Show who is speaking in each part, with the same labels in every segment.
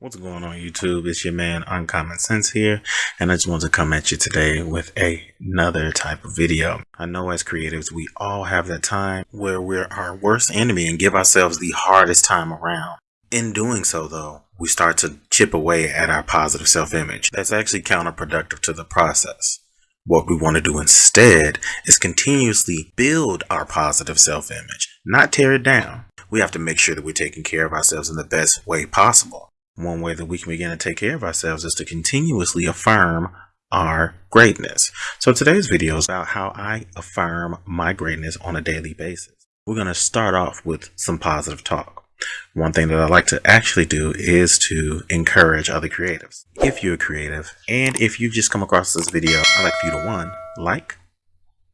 Speaker 1: What's going on YouTube? It's your man Uncommon Sense here and I just want to come at you today with a, another type of video. I know as creatives we all have that time where we're our worst enemy and give ourselves the hardest time around. In doing so though, we start to chip away at our positive self-image. That's actually counterproductive to the process. What we want to do instead is continuously build our positive self-image, not tear it down. We have to make sure that we're taking care of ourselves in the best way possible. One way that we can begin to take care of ourselves is to continuously affirm our greatness. So today's video is about how I affirm my greatness on a daily basis. We're going to start off with some positive talk. One thing that I like to actually do is to encourage other creatives. If you're a creative and if you've just come across this video, I'd like for you to one, like,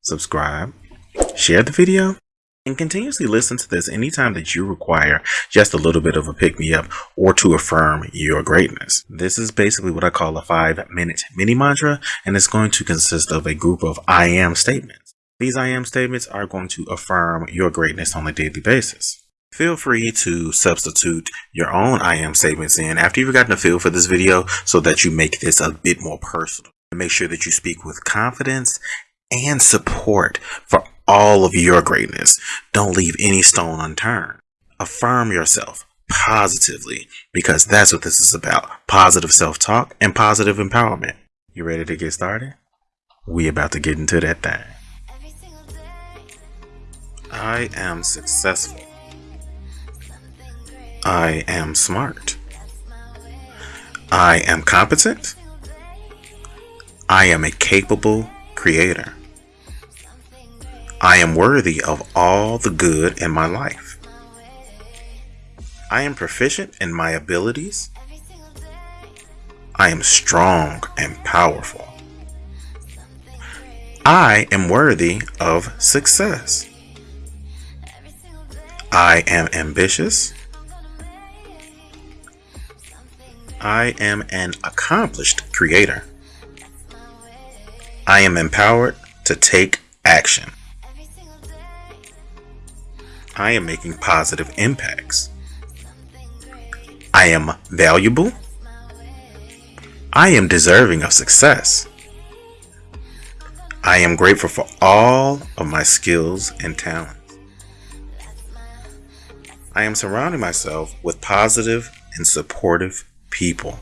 Speaker 1: subscribe, share the video, and continuously listen to this anytime that you require just a little bit of a pick me up or to affirm your greatness. This is basically what I call a five minute mini mantra, and it's going to consist of a group of I am statements. These I am statements are going to affirm your greatness on a daily basis. Feel free to substitute your own I am statements in after you've gotten a feel for this video so that you make this a bit more personal. Make sure that you speak with confidence and support for all of your greatness. Don't leave any stone unturned. Affirm yourself positively because that's what this is about. Positive self-talk and positive empowerment. You ready to get started? We about to get into that thing. I am successful. I am smart. I am competent. I am a capable creator. I am worthy of all the good in my life. I am proficient in my abilities. I am strong and powerful. I am worthy of success. I am ambitious. I am an accomplished creator. I am empowered to take action. I am making positive impacts. I am valuable. I am deserving of success. I am grateful for all of my skills and talents. I am surrounding myself with positive and supportive people.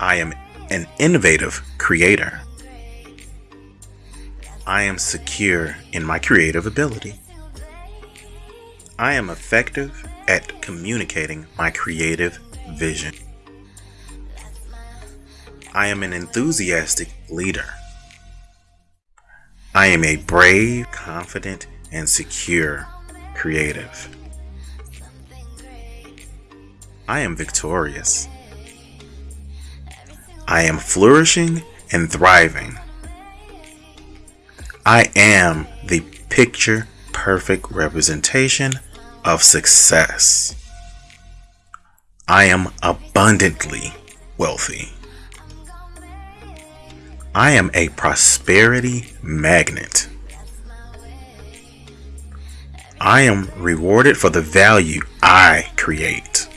Speaker 1: I am an innovative creator. I am secure in my creative ability. I am effective at communicating my creative vision. I am an enthusiastic leader. I am a brave, confident, and secure creative. I am victorious. I am flourishing and thriving. I am the picture perfect representation of success. I am abundantly wealthy. I am a prosperity magnet. I am rewarded for the value I create.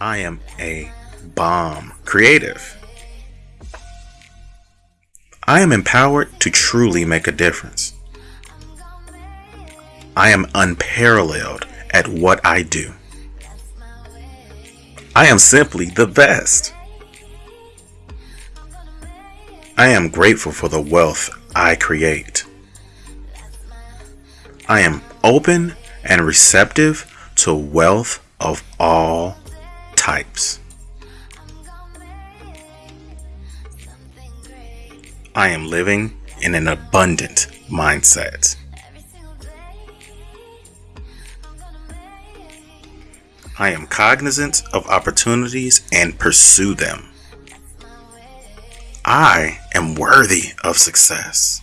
Speaker 1: I am a bomb creative. I am empowered to truly make a difference. I am unparalleled at what I do. I am simply the best. I am grateful for the wealth I create. I am open and receptive to wealth of all types. I am living in an abundant mindset. I am cognizant of opportunities and pursue them. I am worthy of success.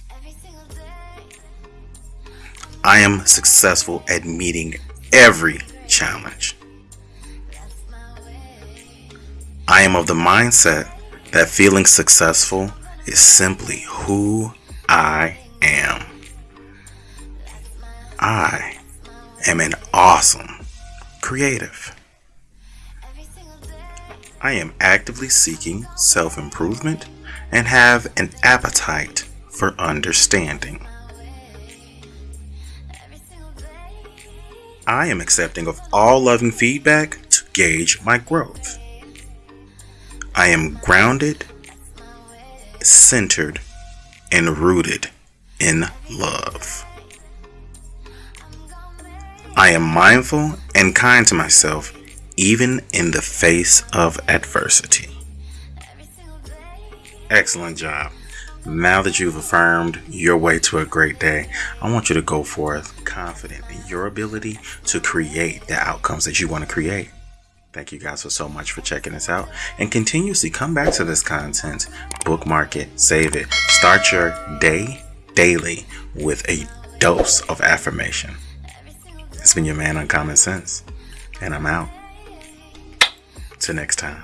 Speaker 1: I am successful at meeting every challenge. I am of the mindset that feeling successful is simply who I am. I am an awesome creative. I am actively seeking self improvement and have an appetite for understanding. I am accepting of all loving feedback to gauge my growth. I am grounded, centered, and rooted in love. I am mindful and kind to myself even in the face of adversity. Excellent job. Now that you've affirmed your way to a great day, I want you to go forth confident in your ability to create the outcomes that you want to create. Thank you guys for so much for checking us out and continuously come back to this content, bookmark it, save it, start your day daily with a dose of affirmation. It's been your man Uncommon Sense, and I'm out. Till next time.